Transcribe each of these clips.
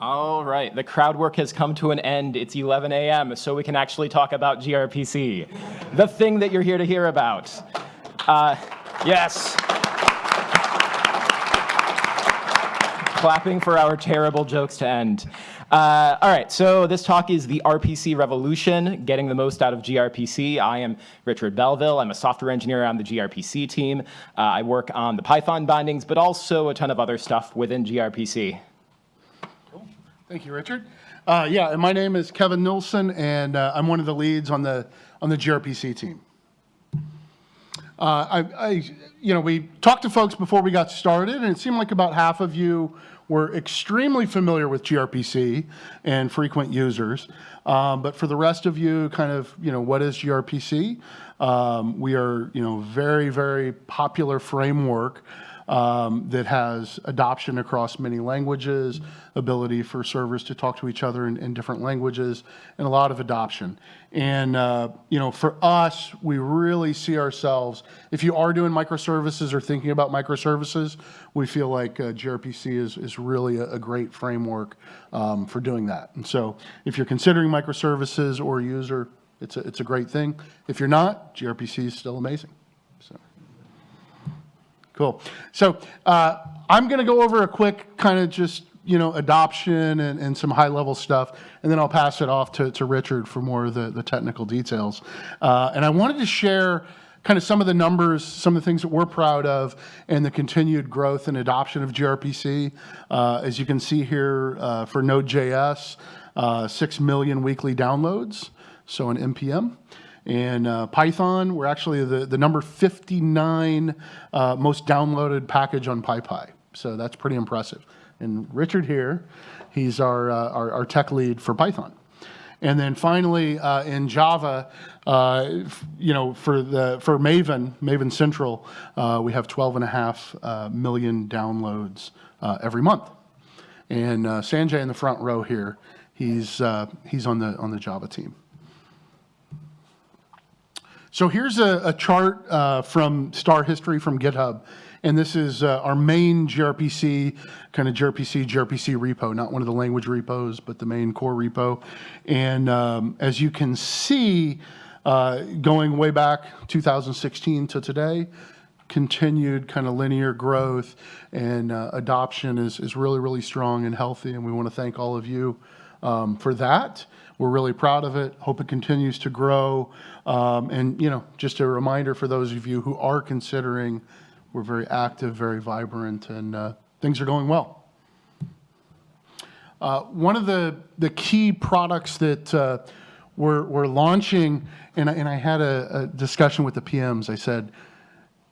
All right, the crowd work has come to an end. It's 11 a.m., so we can actually talk about gRPC, the thing that you're here to hear about. Uh, yes. Clapping for our terrible jokes to end. Uh, all right, so this talk is the RPC revolution, getting the most out of gRPC. I am Richard Belleville. I'm a software engineer on the gRPC team. Uh, I work on the Python bindings, but also a ton of other stuff within gRPC. Thank you, Richard. Uh, yeah, and my name is Kevin Nilson, and uh, I'm one of the leads on the on the gRPC team. Uh, I, I, you know, we talked to folks before we got started, and it seemed like about half of you were extremely familiar with gRPC and frequent users. Um, but for the rest of you, kind of, you know, what is gRPC? Um, we are, you know, very, very popular framework um, that has adoption across many languages, ability for servers to talk to each other in, in different languages, and a lot of adoption. And, uh, you know, for us, we really see ourselves, if you are doing microservices or thinking about microservices, we feel like uh, gRPC is, is really a, a great framework um, for doing that. And so if you're considering microservices or user, it's a, it's a great thing. If you're not, gRPC is still amazing. Cool. So uh, I'm going to go over a quick kind of just, you know, adoption and, and some high level stuff, and then I'll pass it off to, to Richard for more of the, the technical details. Uh, and I wanted to share kind of some of the numbers, some of the things that we're proud of, and the continued growth and adoption of gRPC. Uh, as you can see here uh, for Node.js, uh, 6 million weekly downloads, so an NPM. And uh, Python, we're actually the, the number 59 uh, most downloaded package on PyPI. So that's pretty impressive. And Richard here, he's our, uh, our, our, tech lead for Python. And then finally, uh, in Java, uh, you know, for the for Maven, Maven Central, uh, we have 12 and a half million downloads every month. And Sanjay in the front row here, he's he's on the on the Java team. So here's a, a chart uh, from star history from GitHub. And this is uh, our main gRPC, kind of gRPC, gRPC repo, not one of the language repos, but the main core repo. And um, as you can see, uh, going way back 2016 to today, continued kind of linear growth and uh, adoption is, is really, really strong and healthy. And we want to thank all of you um, for that. We're really proud of it. Hope it continues to grow. Um, and, you know, just a reminder for those of you who are considering, we're very active, very vibrant, and uh, things are going well. Uh, one of the, the key products that uh, we're, we're launching, and I, and I had a, a discussion with the PMs, I said,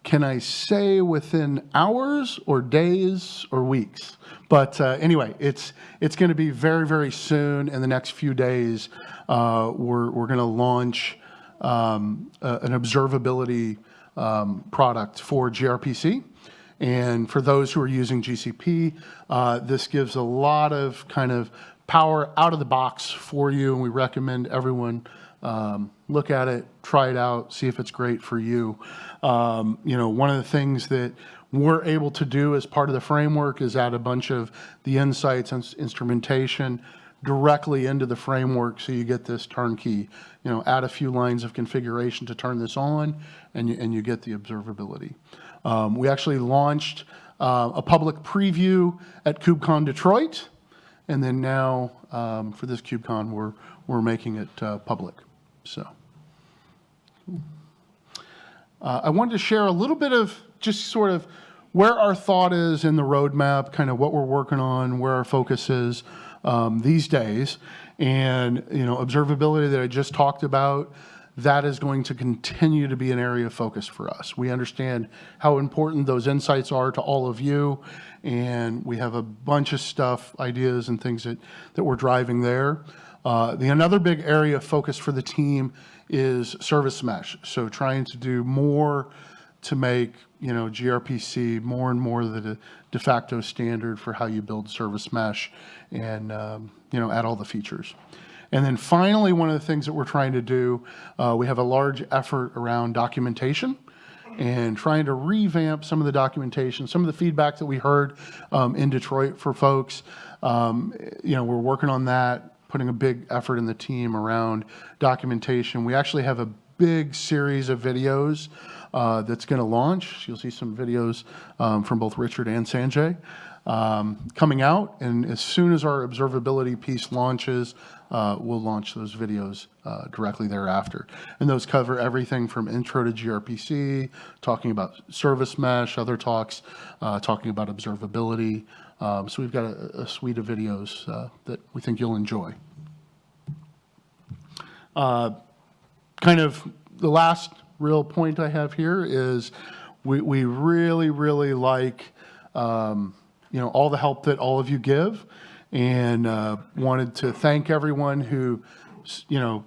can I say within hours or days or weeks? But uh, anyway, it's it's going to be very very soon. In the next few days, uh, we're we're going to launch um, a, an observability um, product for gRPC. And for those who are using GCP, uh, this gives a lot of kind of power out of the box for you, and we recommend everyone um, look at it, try it out, see if it's great for you. Um, you know, one of the things that we're able to do as part of the framework is add a bunch of the insights and instrumentation directly into the framework so you get this turnkey. You know, add a few lines of configuration to turn this on and you, and you get the observability. Um, we actually launched uh, a public preview at KubeCon Detroit and then now um, for this KubeCon we're, we're making it uh, public. So. Uh, I wanted to share a little bit of just sort of where our thought is in the roadmap, kind of what we're working on, where our focus is um, these days. And, you know, observability that I just talked about, that is going to continue to be an area of focus for us. We understand how important those insights are to all of you, and we have a bunch of stuff, ideas and things that, that we're driving there. Uh, the another big area of focus for the team is service mesh. So trying to do more to make you know gRPC more and more the de facto standard for how you build service mesh and um, you know add all the features. And then finally, one of the things that we're trying to do, uh, we have a large effort around documentation. and trying to revamp some of the documentation, some of the feedback that we heard um, in Detroit for folks. Um, you know, we're working on that, putting a big effort in the team around documentation. We actually have a big series of videos uh, that's going to launch. You'll see some videos um, from both Richard and Sanjay um, coming out. And as soon as our observability piece launches, uh, we'll launch those videos uh, directly thereafter. And those cover everything from intro to gRPC, talking about service mesh, other talks, uh, talking about observability. Um, so we've got a, a suite of videos uh, that we think you'll enjoy. Uh, kind of the last real point I have here is we, we really, really like um, you know, all the help that all of you give and uh, wanted to thank everyone who, you know,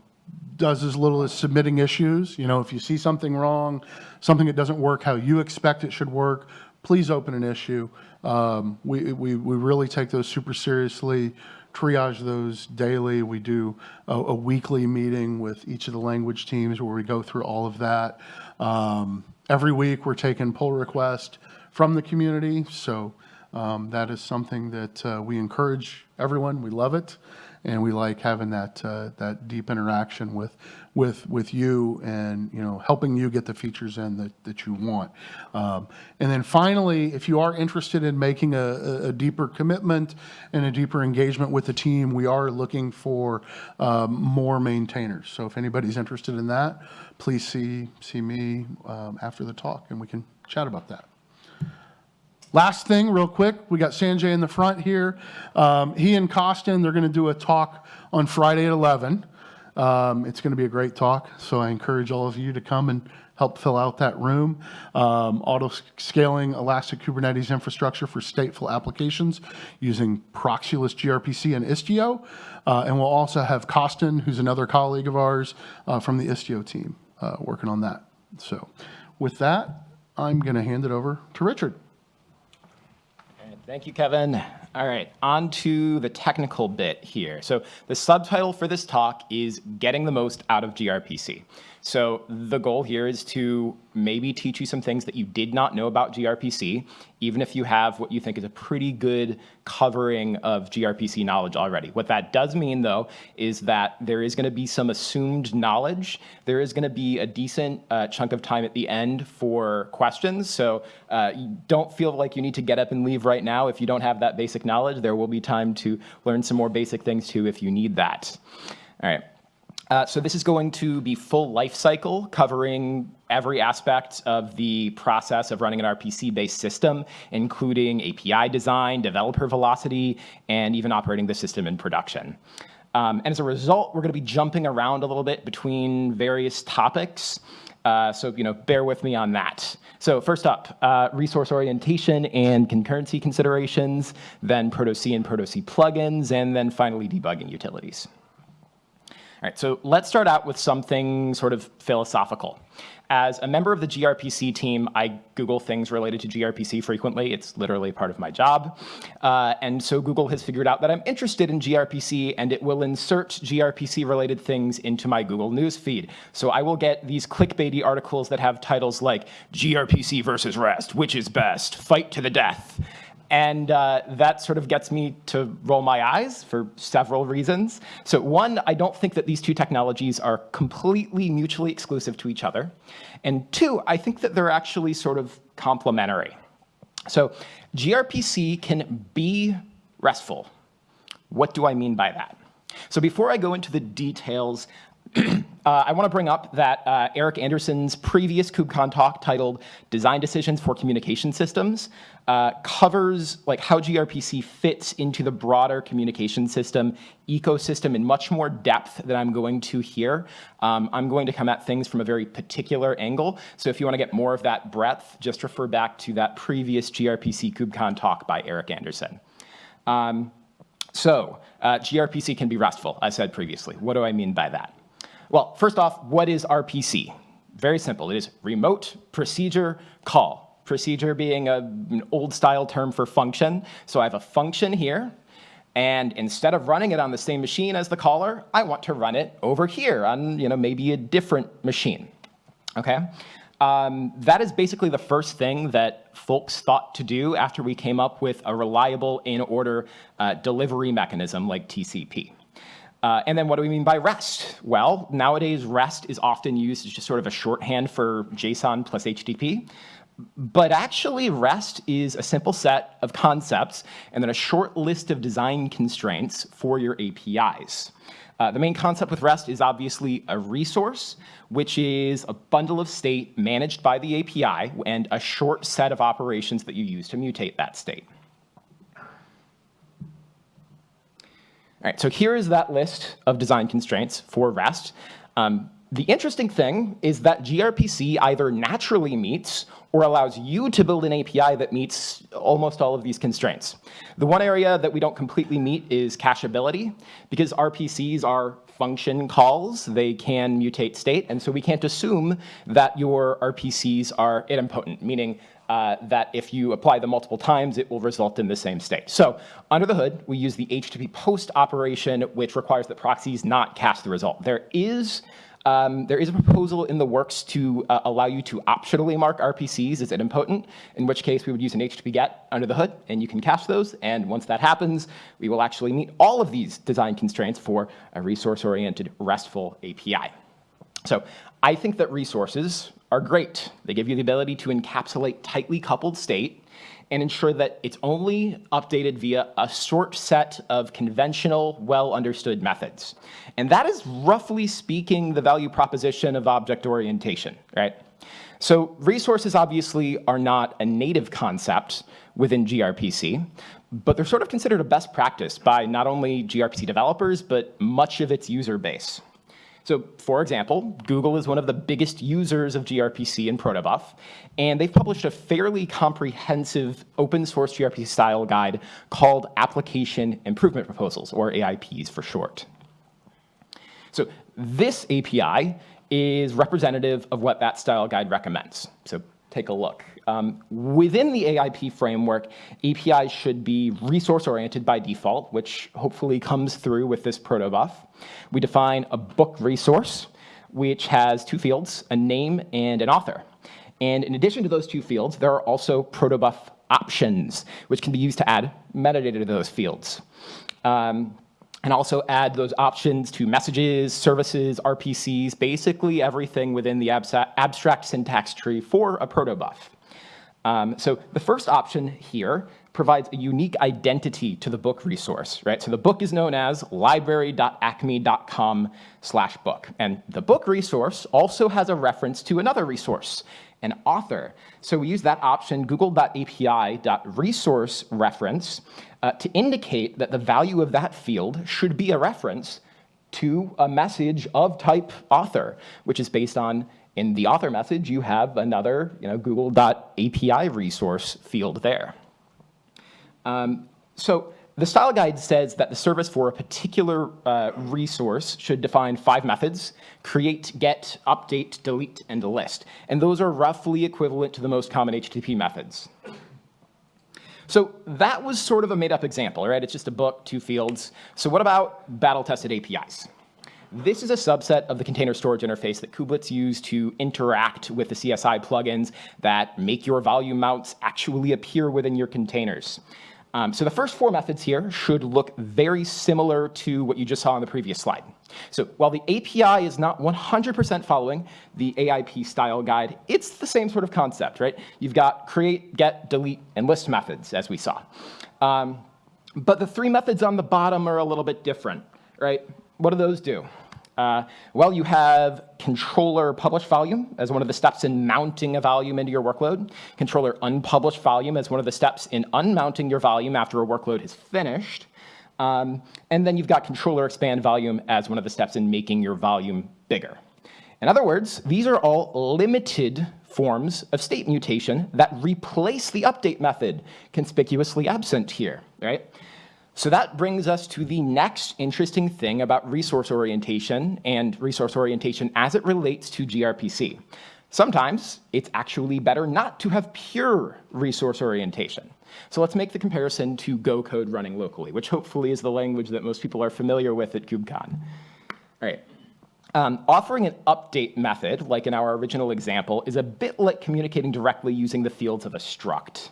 does as little as submitting issues. You know, if you see something wrong, something that doesn't work how you expect it should work, please open an issue. Um, we, we, we really take those super seriously, triage those daily. We do a, a, weekly meeting with each of the language teams where we go through all of that. Um, every week we're taking pull requests from the community. So um, that is something that uh, we encourage everyone. We love it, and we like having that uh, that deep interaction with with with you, and you know, helping you get the features in that that you want. Um, and then finally, if you are interested in making a, a, deeper commitment and a deeper engagement with the team, we are looking for um, more maintainers. So if anybody's interested in that, please see see me um, after the talk, and we can chat about that. Last thing, real quick, we got Sanjay in the front here. Um, he and Costin, they're going to do a talk on Friday at 11. Um, it's going to be a great talk, so I encourage all of you to come and help fill out that room. Um, auto-scaling Elastic Kubernetes infrastructure for stateful applications using Proxyless gRPC and Istio. Uh, and we'll also have Costin, who's another colleague of ours uh, from the Istio team, uh, working on that. So with that, I'm going to hand it over to Richard. Thank you, Kevin. All right, on to the technical bit here. So the subtitle for this talk is Getting the Most Out of gRPC. So the goal here is to maybe teach you some things that you did not know about gRPC, even if you have what you think is a pretty good covering of gRPC knowledge already. What that does mean, though, is that there is going to be some assumed knowledge. There is going to be a decent uh, chunk of time at the end for questions. So uh, don't feel like you need to get up and leave right now if you don't have that basic knowledge. There will be time to learn some more basic things, too, if you need that. All right. Uh, so this is going to be full life cycle, covering every aspect of the process of running an RPC-based system, including API design, developer velocity, and even operating the system in production. Um, and as a result, we're going to be jumping around a little bit between various topics. Uh, so, you know, bear with me on that. So first up, uh, resource orientation and concurrency considerations, then protoc and protoc plugins, and then finally debugging utilities. All right, so let's start out with something sort of philosophical. As a member of the gRPC team, I Google things related to gRPC frequently. It's literally part of my job. Uh, and so Google has figured out that I'm interested in gRPC, and it will insert gRPC-related things into my Google News feed. So I will get these clickbaity articles that have titles like gRPC versus REST, which is best, fight to the death. And uh, that sort of gets me to roll my eyes for several reasons. So one, I don't think that these two technologies are completely mutually exclusive to each other. And two, I think that they're actually sort of complementary. So gRPC can be RESTful. What do I mean by that? So before I go into the details uh, I want to bring up that uh, Eric Anderson's previous KubeCon talk titled Design Decisions for Communication Systems uh, covers like how gRPC fits into the broader communication system ecosystem in much more depth than I'm going to here. Um, I'm going to come at things from a very particular angle. So if you want to get more of that breadth, just refer back to that previous gRPC KubeCon talk by Eric Anderson. Um, so uh, gRPC can be RESTful, I said previously. What do I mean by that? Well, first off, what is RPC? Very simple. It is remote procedure call. Procedure being a, an old style term for function. So I have a function here, and instead of running it on the same machine as the caller, I want to run it over here on you know, maybe a different machine. Okay? Um, that is basically the first thing that folks thought to do after we came up with a reliable in-order uh, delivery mechanism like TCP. Uh, and then what do we mean by REST? Well, nowadays REST is often used as just sort of a shorthand for JSON plus HTTP. But actually, REST is a simple set of concepts and then a short list of design constraints for your APIs. Uh, the main concept with REST is obviously a resource, which is a bundle of state managed by the API and a short set of operations that you use to mutate that state. All right, so here is that list of design constraints for REST. Um, the interesting thing is that gRPC either naturally meets or allows you to build an API that meets almost all of these constraints. The one area that we don't completely meet is cacheability, because RPCs are function calls. They can mutate state, and so we can't assume that your RPCs are idempotent, meaning uh, that if you apply them multiple times, it will result in the same state. So under the hood, we use the HTTP post operation, which requires that proxies not cache the result. There is um, there is a proposal in the works to uh, allow you to optionally mark RPCs as idempotent, in which case we would use an HTTP GET under the hood, and you can cache those. And once that happens, we will actually meet all of these design constraints for a resource-oriented RESTful API. So I think that resources are great. They give you the ability to encapsulate tightly coupled state and ensure that it's only updated via a short set of conventional, well-understood methods. And that is, roughly speaking, the value proposition of object orientation, right? So resources obviously are not a native concept within gRPC, but they're sort of considered a best practice by not only gRPC developers, but much of its user base. So for example, Google is one of the biggest users of gRPC and protobuf, and they've published a fairly comprehensive open source gRPC style guide called Application Improvement Proposals, or AIPs for short. So this API is representative of what that style guide recommends. So take a look. Um, within the AIP framework, APIs should be resource-oriented by default, which hopefully comes through with this protobuf. We define a book resource, which has two fields, a name and an author. And in addition to those two fields, there are also protobuf options, which can be used to add metadata to those fields. Um, and also add those options to messages, services, RPCs, basically everything within the abstract syntax tree for a protobuf. Um, so the first option here provides a unique identity to the book resource, right? So the book is known as library.acme.com slash book. And the book resource also has a reference to another resource, an author. So we use that option, google.api.resource reference, uh, to indicate that the value of that field should be a reference to a message of type author, which is based on in the author message, you have another you know, google.api resource field there. Um, so the style guide says that the service for a particular uh, resource should define five methods, create, get, update, delete, and list. And those are roughly equivalent to the most common HTTP methods. So that was sort of a made up example, right? It's just a book, two fields. So what about battle tested APIs? This is a subset of the container storage interface that kubelets use to interact with the CSI plugins that make your volume mounts actually appear within your containers. Um, so the first four methods here should look very similar to what you just saw on the previous slide. So while the API is not 100% following the AIP style guide, it's the same sort of concept, right? You've got create, get, delete, and list methods, as we saw. Um, but the three methods on the bottom are a little bit different, right? What do those do? Uh, well, you have controller publish volume as one of the steps in mounting a volume into your workload, controller unpublished volume as one of the steps in unmounting your volume after a workload is finished, um, and then you've got controller expand volume as one of the steps in making your volume bigger. In other words, these are all limited forms of state mutation that replace the update method, conspicuously absent here, right? So that brings us to the next interesting thing about resource orientation and resource orientation as it relates to gRPC. Sometimes it's actually better not to have pure resource orientation. So let's make the comparison to Go code running locally, which hopefully is the language that most people are familiar with at KubeCon. All right. Um, offering an update method, like in our original example, is a bit like communicating directly using the fields of a struct.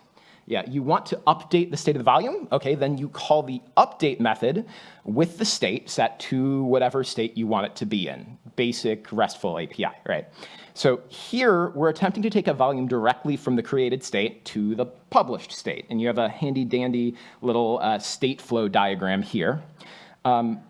Yeah, you want to update the state of the volume? Okay, then you call the update method with the state set to whatever state you want it to be in. Basic RESTful API, right? So here, we're attempting to take a volume directly from the created state to the published state. And you have a handy dandy little uh, state flow diagram here. Um,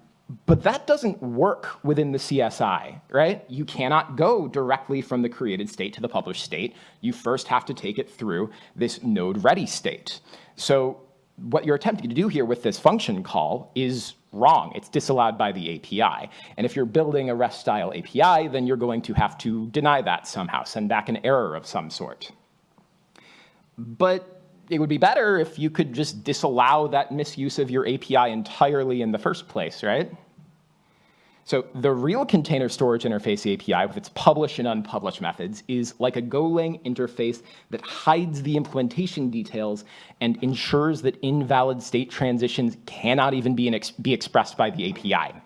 but that doesn't work within the CSI, right? You cannot go directly from the created state to the published state. You first have to take it through this node ready state. So what you're attempting to do here with this function call is wrong. It's disallowed by the API. And if you're building a REST style API, then you're going to have to deny that somehow, send back an error of some sort. But it would be better if you could just disallow that misuse of your API entirely in the first place, right? So the real container storage interface API with its publish and unpublish methods is like a Golang interface that hides the implementation details and ensures that invalid state transitions cannot even be, ex be expressed by the API.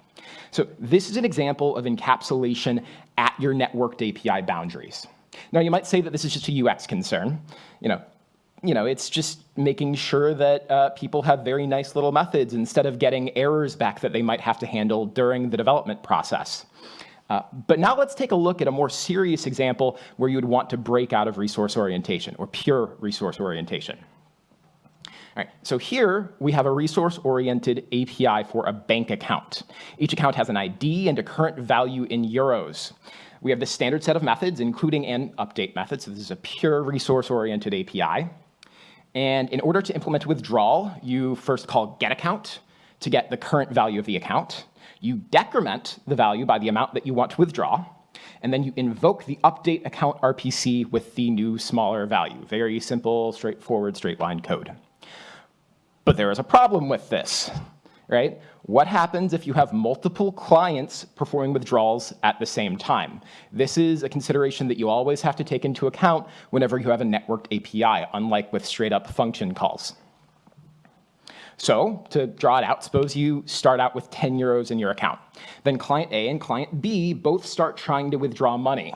So this is an example of encapsulation at your networked API boundaries. Now you might say that this is just a UX concern. You know, you know, it's just making sure that uh, people have very nice little methods instead of getting errors back that they might have to handle during the development process. Uh, but now let's take a look at a more serious example where you would want to break out of resource orientation or pure resource orientation. All right, so here we have a resource-oriented API for a bank account. Each account has an ID and a current value in euros. We have the standard set of methods, including an update method. So this is a pure resource-oriented API. And in order to implement withdrawal, you first call getAccount to get the current value of the account. You decrement the value by the amount that you want to withdraw. And then you invoke the update account RPC with the new smaller value. Very simple, straightforward, straight line code. But there is a problem with this, right? What happens if you have multiple clients performing withdrawals at the same time? This is a consideration that you always have to take into account whenever you have a networked API, unlike with straight up function calls. So to draw it out, suppose you start out with 10 euros in your account. Then client A and client B both start trying to withdraw money.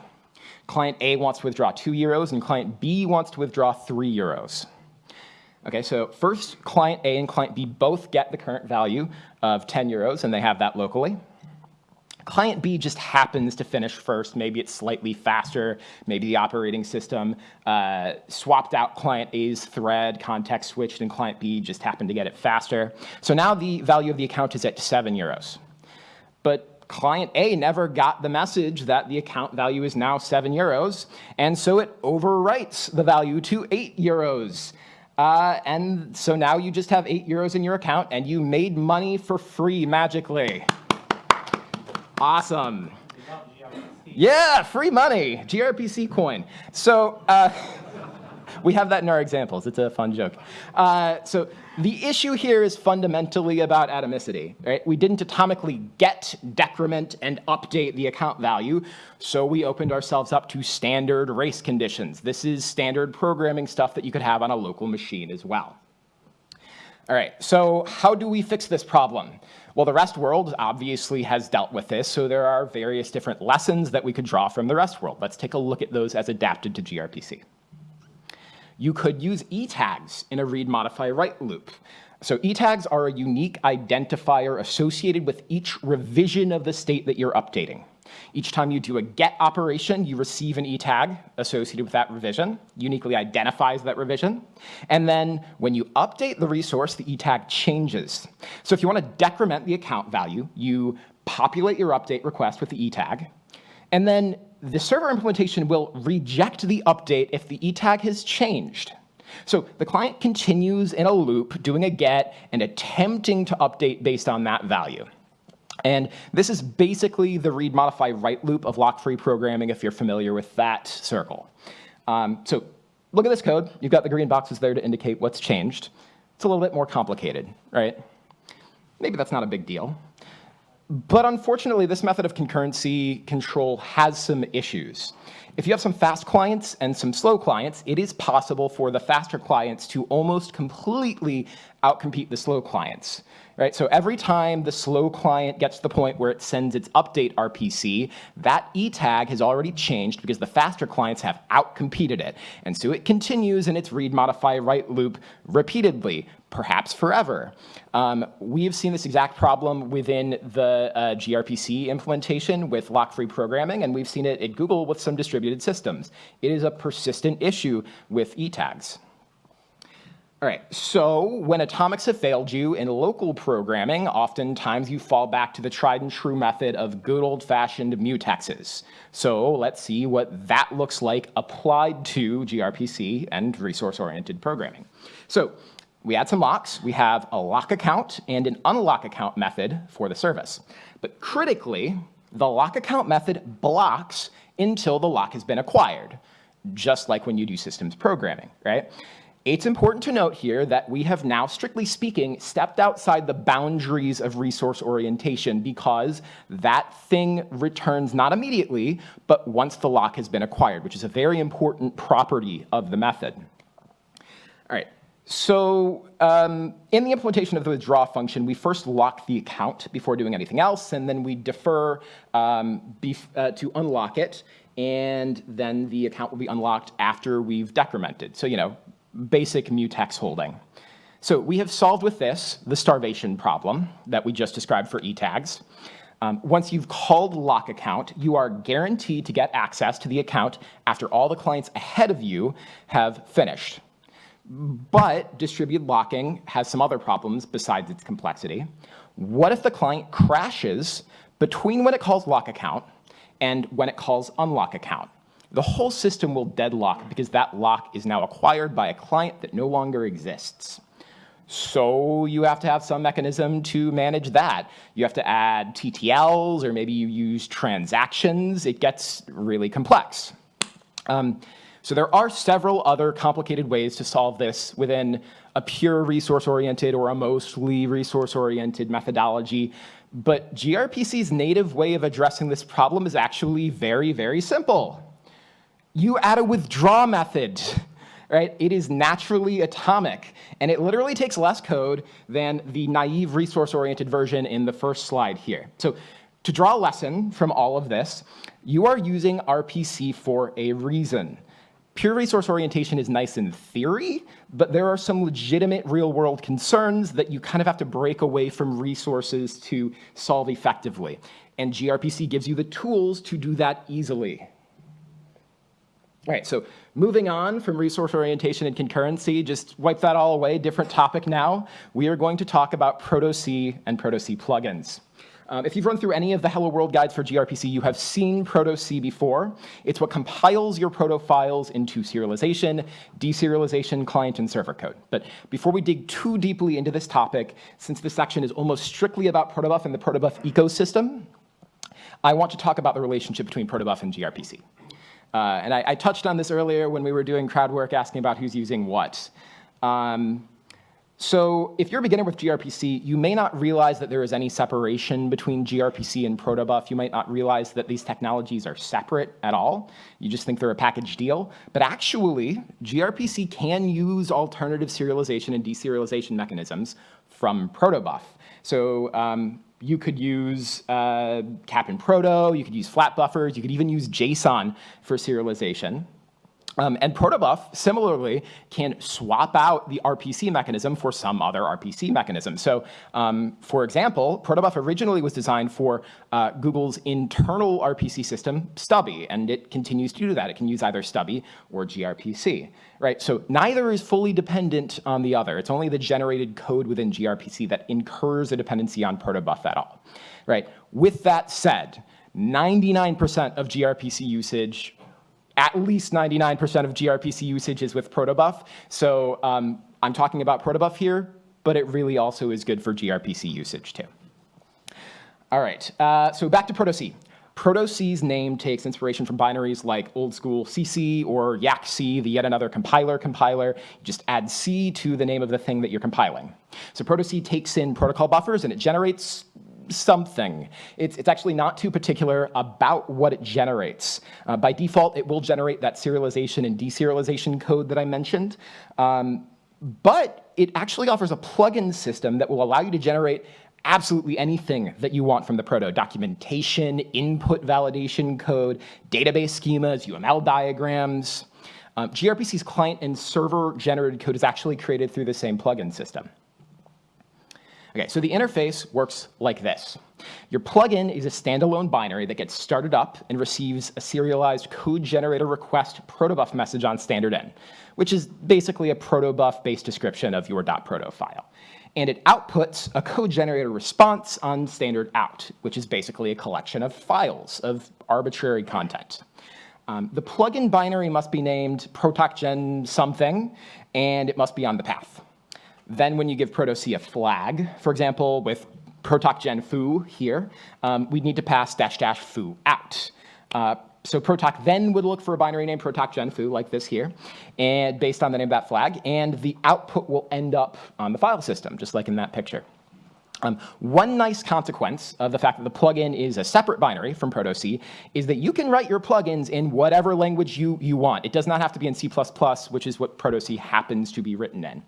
Client A wants to withdraw 2 euros and client B wants to withdraw 3 euros. Okay, so first client A and client B both get the current value of 10 euros and they have that locally. Client B just happens to finish first. Maybe it's slightly faster. Maybe the operating system uh, swapped out client A's thread, context switched, and client B just happened to get it faster. So now the value of the account is at 7 euros. But client A never got the message that the account value is now 7 euros, and so it overwrites the value to 8 euros. Uh, and so now you just have eight euros in your account and you made money for free magically. Awesome. Yeah, free money, gRPC coin. So uh, we have that in our examples. It's a fun joke. Uh, so the issue here is fundamentally about atomicity. Right? We didn't atomically get, decrement, and update the account value, so we opened ourselves up to standard race conditions. This is standard programming stuff that you could have on a local machine as well. All right, so how do we fix this problem? Well, the REST world obviously has dealt with this, so there are various different lessons that we could draw from the REST world. Let's take a look at those as adapted to gRPC you could use e-tags in a read, modify, write loop. So e-tags are a unique identifier associated with each revision of the state that you're updating. Each time you do a get operation, you receive an e-tag associated with that revision, uniquely identifies that revision. And then when you update the resource, the e-tag changes. So if you want to decrement the account value, you populate your update request with the e-tag, and then the server implementation will reject the update if the e-tag has changed. So the client continues in a loop doing a get and attempting to update based on that value. And this is basically the read, modify, write loop of lock-free programming if you're familiar with that circle. Um, so look at this code. You've got the green boxes there to indicate what's changed. It's a little bit more complicated, right? Maybe that's not a big deal. But unfortunately, this method of concurrency control has some issues. If you have some fast clients and some slow clients, it is possible for the faster clients to almost completely outcompete the slow clients. right? So every time the slow client gets to the point where it sends its update RPC, that E tag has already changed because the faster clients have outcompeted it. And so it continues in its read, modify, write loop repeatedly, perhaps forever. Um, we have seen this exact problem within the uh, gRPC implementation with lock-free programming, and we've seen it at Google with some distributed systems. It is a persistent issue with E tags. All right, so when atomics have failed you in local programming, oftentimes you fall back to the tried and true method of good old-fashioned mutexes. So let's see what that looks like applied to gRPC and resource-oriented programming. So we add some locks. We have a lock account and an unlock account method for the service. But critically, the lock account method blocks until the lock has been acquired, just like when you do systems programming, right? It's important to note here that we have now, strictly speaking, stepped outside the boundaries of resource orientation because that thing returns not immediately, but once the lock has been acquired, which is a very important property of the method. All right, so um, in the implementation of the withdraw function, we first lock the account before doing anything else, and then we defer um, uh, to unlock it, and then the account will be unlocked after we've decremented. So, you know, basic mutex holding. So we have solved with this the starvation problem that we just described for e-tags. Um, once you've called lock account, you are guaranteed to get access to the account after all the clients ahead of you have finished. But distributed locking has some other problems besides its complexity. What if the client crashes between when it calls lock account and when it calls unlock account? The whole system will deadlock because that lock is now acquired by a client that no longer exists. So you have to have some mechanism to manage that. You have to add TTLs, or maybe you use transactions. It gets really complex. Um, so there are several other complicated ways to solve this within a pure resource-oriented or a mostly resource-oriented methodology. But gRPC's native way of addressing this problem is actually very, very simple you add a withdraw method, right? It is naturally atomic, and it literally takes less code than the naive resource-oriented version in the first slide here. So to draw a lesson from all of this, you are using RPC for a reason. Pure resource orientation is nice in theory, but there are some legitimate real-world concerns that you kind of have to break away from resources to solve effectively. And gRPC gives you the tools to do that easily. All right, so moving on from resource orientation and concurrency, just wipe that all away, different topic now. We are going to talk about protoc and protoc plugins. Um, if you've run through any of the Hello World guides for gRPC, you have seen protoc before. It's what compiles your proto files into serialization, deserialization, client, and server code. But before we dig too deeply into this topic, since this section is almost strictly about protobuf and the protobuf ecosystem, I want to talk about the relationship between protobuf and gRPC. Uh, and I, I, touched on this earlier when we were doing crowd work asking about who's using what. Um, so if you're a beginner with gRPC, you may not realize that there is any separation between gRPC and protobuf. You might not realize that these technologies are separate at all. You just think they're a package deal. But actually, gRPC can use alternative serialization and deserialization mechanisms from protobuf. So um, you could use uh, Cap'n Proto, you could use FlatBuffers, you could even use JSON for serialization. Um, and protobuf, similarly, can swap out the RPC mechanism for some other RPC mechanism. So um, for example, protobuf originally was designed for uh, Google's internal RPC system, Stubby, and it continues to do that. It can use either Stubby or gRPC, right? So neither is fully dependent on the other. It's only the generated code within gRPC that incurs a dependency on protobuf at all, right? With that said, 99% of gRPC usage at least 99% of gRPC usage is with protobuf. So um, I'm talking about protobuf here, but it really also is good for gRPC usage too. All right, uh, so back to protoc. protoc's name takes inspiration from binaries like old school CC or YACC, the yet another compiler compiler. You just add C to the name of the thing that you're compiling. So protoc takes in protocol buffers and it generates something. It's, it's actually not too particular about what it generates. Uh, by default, it will generate that serialization and deserialization code that I mentioned. Um, but it actually offers a plugin system that will allow you to generate absolutely anything that you want from the proto, documentation, input validation code, database schemas, UML diagrams. Um, gRPC's client and server generated code is actually created through the same plugin system. Okay, so the interface works like this. Your plugin is a standalone binary that gets started up and receives a serialized code generator request protobuf message on standard in, which is basically a protobuf-based description of your .proto file. And it outputs a code generator response on standard out, which is basically a collection of files of arbitrary content. Um, the plugin binary must be named protocgen something, and it must be on the path. Then when you give protoc a flag, for example, with protocgen foo here, um, we'd need to pass dash dash foo out. Uh, so protoc then would look for a binary name protocgen foo like this here, and based on the name of that flag, and the output will end up on the file system, just like in that picture. Um, one nice consequence of the fact that the plugin is a separate binary from protoc is that you can write your plugins in whatever language you, you want. It does not have to be in C++, which is what protoc happens to be written in.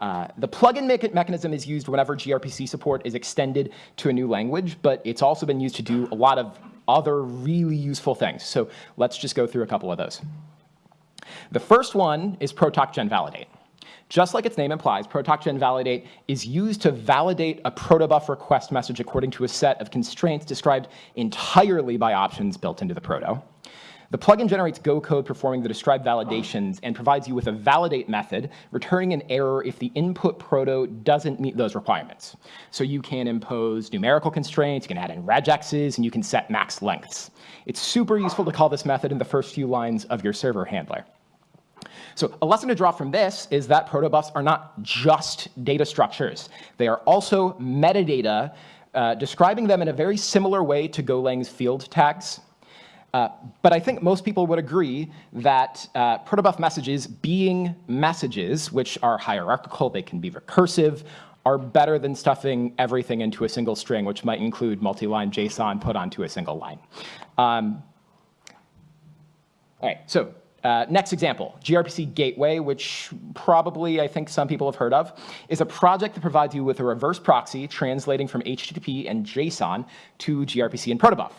Uh, the plugin me mechanism is used whenever gRPC support is extended to a new language, but it's also been used to do a lot of other really useful things. So let's just go through a couple of those. The first one is protocgen validate. Just like its name implies, protocgen validate is used to validate a protobuf request message according to a set of constraints described entirely by options built into the proto. The plugin generates Go code performing the described validations and provides you with a validate method, returning an error if the input proto doesn't meet those requirements. So you can impose numerical constraints, you can add in regexes, and you can set max lengths. It's super useful to call this method in the first few lines of your server handler. So a lesson to draw from this is that protobufs are not just data structures. They are also metadata, uh, describing them in a very similar way to Golang's field tags. Uh, but I think most people would agree that uh, protobuf messages being messages, which are hierarchical, they can be recursive, are better than stuffing everything into a single string, which might include multi-line JSON put onto a single line. Um, all right, so uh, next example, gRPC Gateway, which probably I think some people have heard of, is a project that provides you with a reverse proxy translating from HTTP and JSON to gRPC and protobuf.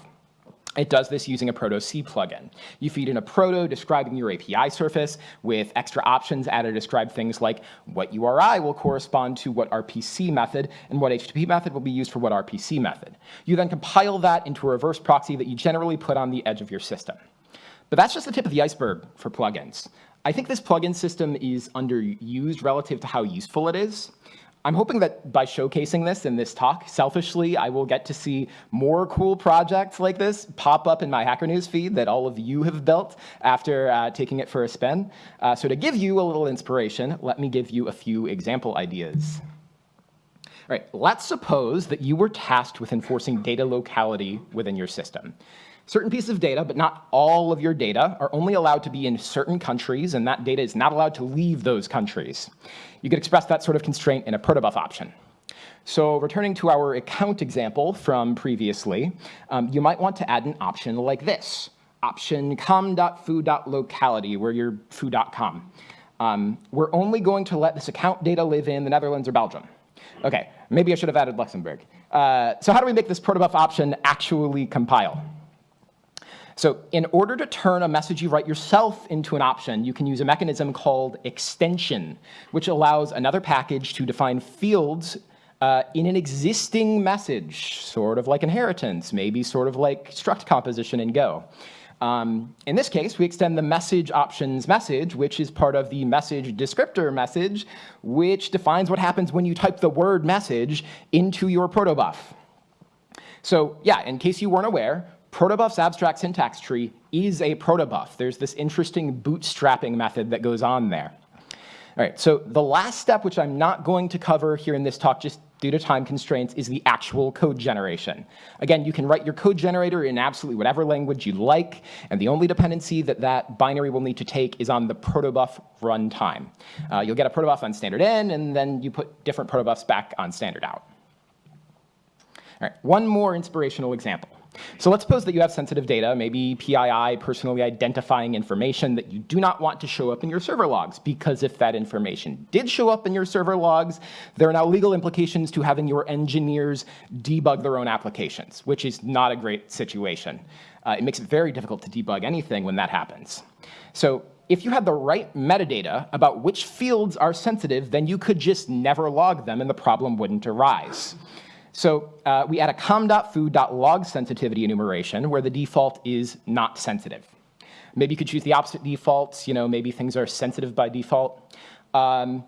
It does this using a protoc plugin. You feed in a proto describing your API surface with extra options added to describe things like what URI will correspond to what RPC method and what HTTP method will be used for what RPC method. You then compile that into a reverse proxy that you generally put on the edge of your system. But that's just the tip of the iceberg for plugins. I think this plugin system is underused relative to how useful it is. I'm hoping that by showcasing this in this talk, selfishly, I will get to see more cool projects like this pop up in my Hacker News feed that all of you have built after uh, taking it for a spin. Uh, so to give you a little inspiration, let me give you a few example ideas. All right, let's suppose that you were tasked with enforcing data locality within your system. Certain pieces of data, but not all of your data, are only allowed to be in certain countries, and that data is not allowed to leave those countries. You could express that sort of constraint in a protobuf option. So returning to our account example from previously, um, you might want to add an option like this, option com.foo.locality, where you're foo.com. Um, we're only going to let this account data live in the Netherlands or Belgium. Okay, maybe I should have added Luxembourg. Uh, so how do we make this protobuf option actually compile? So in order to turn a message you write yourself into an option, you can use a mechanism called extension, which allows another package to define fields uh, in an existing message, sort of like inheritance, maybe sort of like struct composition in Go. Um, in this case, we extend the message options message, which is part of the message descriptor message, which defines what happens when you type the word message into your protobuf. So yeah, in case you weren't aware, Protobuf's abstract syntax tree is a protobuf. There's this interesting bootstrapping method that goes on there. All right, so the last step, which I'm not going to cover here in this talk just due to time constraints, is the actual code generation. Again, you can write your code generator in absolutely whatever language you like, and the only dependency that that binary will need to take is on the protobuf runtime. Uh, you'll get a protobuf on standard in, and then you put different protobufs back on standard out. All right, one more inspirational example. So let's suppose that you have sensitive data, maybe PII, personally identifying information that you do not want to show up in your server logs, because if that information did show up in your server logs, there are now legal implications to having your engineers debug their own applications, which is not a great situation. Uh, it makes it very difficult to debug anything when that happens. So if you had the right metadata about which fields are sensitive, then you could just never log them and the problem wouldn't arise. So uh, we add a com.foo.log sensitivity enumeration where the default is not sensitive. Maybe you could choose the opposite defaults. You know, maybe things are sensitive by default. Um,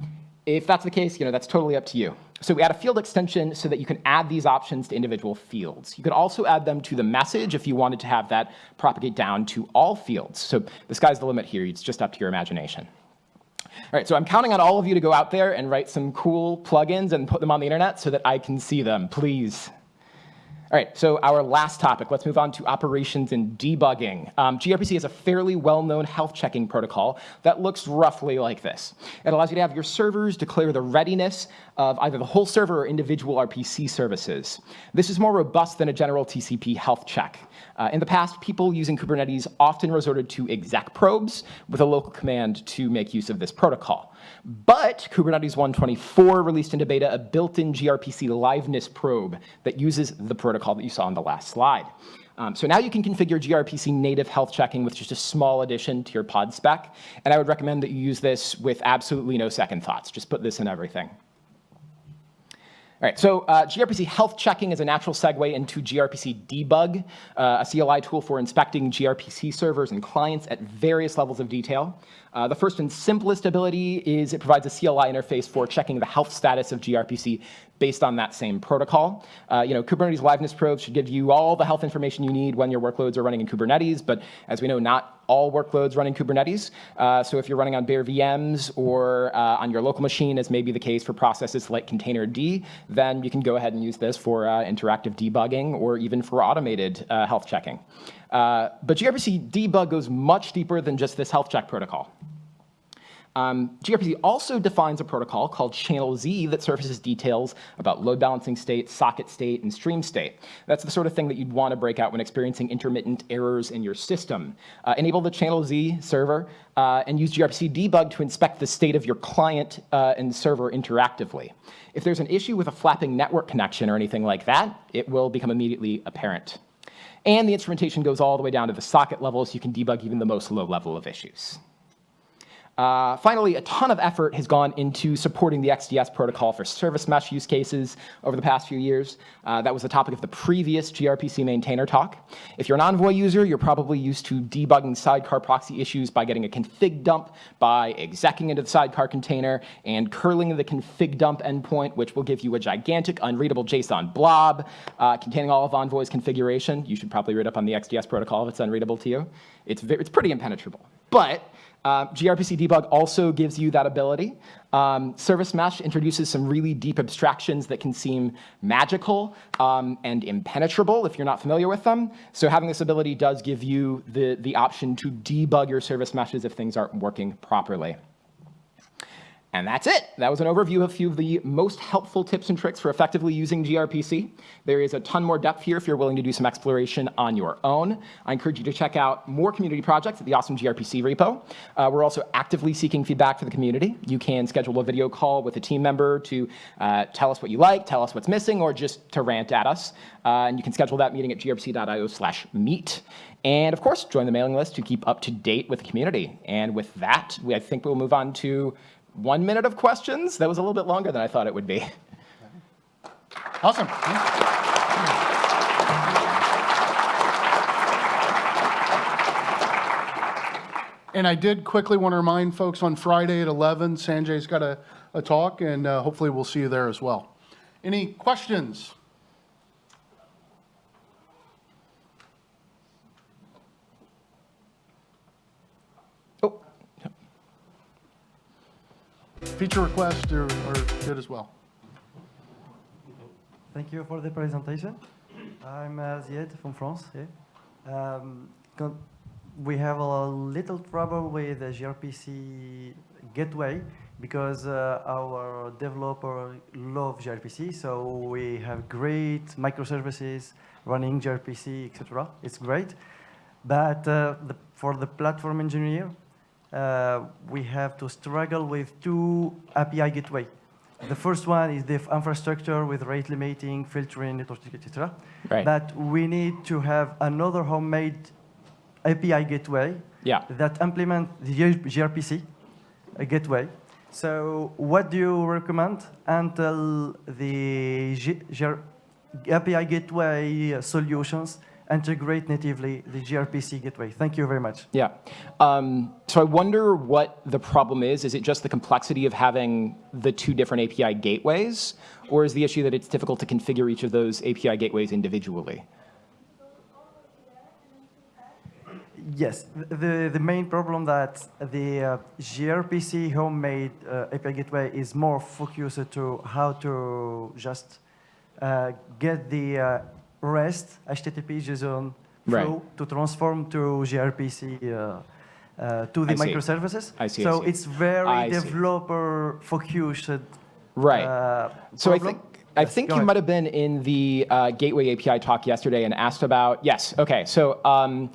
if that's the case, you know, that's totally up to you. So we add a field extension so that you can add these options to individual fields. You could also add them to the message if you wanted to have that propagate down to all fields. So the sky's the limit here. It's just up to your imagination. All right, so I'm counting on all of you to go out there and write some cool plugins and put them on the internet so that I can see them, please. All right, so our last topic, let's move on to operations and debugging. Um, gRPC is a fairly well-known health checking protocol that looks roughly like this. It allows you to have your servers declare the readiness of either the whole server or individual RPC services. This is more robust than a general TCP health check. Uh, in the past, people using Kubernetes often resorted to exec probes with a local command to make use of this protocol. But Kubernetes 124 released into beta a built-in gRPC liveness probe that uses the protocol that you saw on the last slide. Um, so now you can configure gRPC native health checking with just a small addition to your pod spec. And I would recommend that you use this with absolutely no second thoughts. Just put this in everything. All right, so uh, gRPC health checking is a natural segue into gRPC debug, uh, a CLI tool for inspecting gRPC servers and clients at various levels of detail. Uh, the first and simplest ability is it provides a CLI interface for checking the health status of gRPC based on that same protocol. Uh, you know, Kubernetes liveness probes should give you all the health information you need when your workloads are running in Kubernetes, but as we know, not all workloads run in Kubernetes. Uh, so if you're running on bare VMs or uh, on your local machine, as may be the case for processes like Containerd, then you can go ahead and use this for uh, interactive debugging or even for automated uh, health checking. Uh, but gRPC debug goes much deeper than just this health check protocol. Um, gRPC also defines a protocol called channelz that surfaces details about load balancing state, socket state, and stream state. That's the sort of thing that you'd want to break out when experiencing intermittent errors in your system. Uh, enable the channelz server uh, and use gRPC debug to inspect the state of your client uh, and server interactively. If there's an issue with a flapping network connection or anything like that, it will become immediately apparent. And the instrumentation goes all the way down to the socket level so you can debug even the most low level of issues. Uh, finally, a ton of effort has gone into supporting the XDS protocol for service mesh use cases over the past few years. Uh, that was the topic of the previous gRPC maintainer talk. If you're an Envoy user, you're probably used to debugging sidecar proxy issues by getting a config dump, by execing into the sidecar container, and curling the config dump endpoint, which will give you a gigantic unreadable JSON blob uh, containing all of Envoy's configuration. You should probably read up on the XDS protocol if it's unreadable to you. It's, it's pretty impenetrable. But uh, gRPC debug also gives you that ability. Um, Service Mesh introduces some really deep abstractions that can seem magical um, and impenetrable if you're not familiar with them. So having this ability does give you the, the option to debug your service meshes if things aren't working properly. And that's it. That was an overview of a few of the most helpful tips and tricks for effectively using gRPC. There is a ton more depth here if you're willing to do some exploration on your own. I encourage you to check out more community projects at the Awesome gRPC repo. Uh, we're also actively seeking feedback for the community. You can schedule a video call with a team member to uh, tell us what you like, tell us what's missing, or just to rant at us. Uh, and you can schedule that meeting at grpc.io slash meet. And of course, join the mailing list to keep up to date with the community. And with that, we, I think we'll move on to one minute of questions. That was a little bit longer than I thought it would be. Awesome. And I did quickly want to remind folks on Friday at 11, Sanjay's got a, a talk, and uh, hopefully we'll see you there as well. Any questions? Feature requests are, are good as well. Thank you for the presentation. I'm uh, from France. Yeah. Um, we have a little trouble with the gRPC gateway because uh, our developer love gRPC, so we have great microservices running gRPC, etc. It's great. But uh, the, for the platform engineer, uh, we have to struggle with two API gateway. The first one is the infrastructure with rate limiting, filtering, network, etc. Right. But we need to have another homemade API gateway Yeah. that implement the gRPC uh, gateway. So what do you recommend until the G- gr- API gateway solutions integrate natively the gRPC gateway? Thank you very much. Yeah. Um, so I wonder what the problem is. Is it just the complexity of having the two different API gateways? Or is the issue that it's difficult to configure each of those API gateways individually? Yes, the, the main problem that the uh, gRPC homemade uh, API gateway is more focused to how to just uh, get the uh, REST HTTP JSON Right. flow to transform to gRPC uh, uh, to the I microservices. I see, I So see. it's very I developer focused. Right. Uh, So I think I Yes, think you ahead. might have been in the uh, Gateway API talk yesterday and asked about yes. Okay, so um,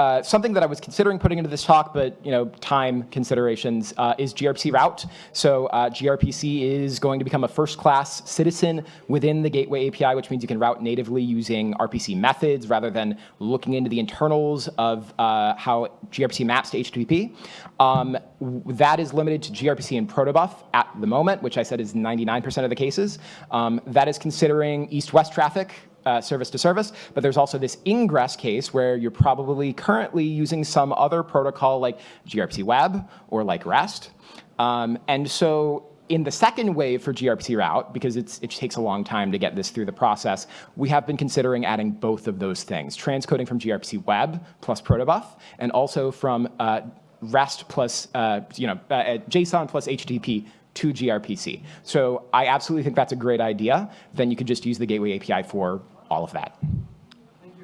uh, something that I was considering putting into this talk, but you know, time considerations uh, is gRPC route. So uh, gRPC is going to become a first-class citizen within the Gateway API, which means you can route natively using RPC methods rather than looking into the internals of uh, how gRPC maps to HTTP. Um, that is limited to gRPC and protobuf at the moment, which I said is 99% of the cases. Um, that is considering east-west traffic, uh, service to service, but there's also this ingress case where you're probably currently using some other protocol like gRPC Web or like REST. Um, and so in the second wave for gRPC route, because it takes a long time to get this through the process, we have been considering adding both of those things, transcoding from gRPC Web plus protobuf, and also from uh, REST plus, uh, you know, uh, uh, JSON plus HTTP to gRPC. So I absolutely think that's a great idea. Then you could just use the Gateway API for all of that.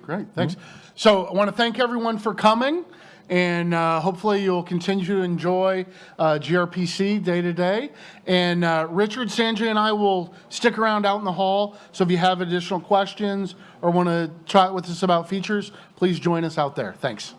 Great, thanks. So I want to thank everyone for coming, and uh, hopefully you'll continue to enjoy uh, gRPC day to day. And uh, Richard, Sanjay, and I will stick around out in the hall. So if you have additional questions or want to chat with us about features, please join us out there. Thanks.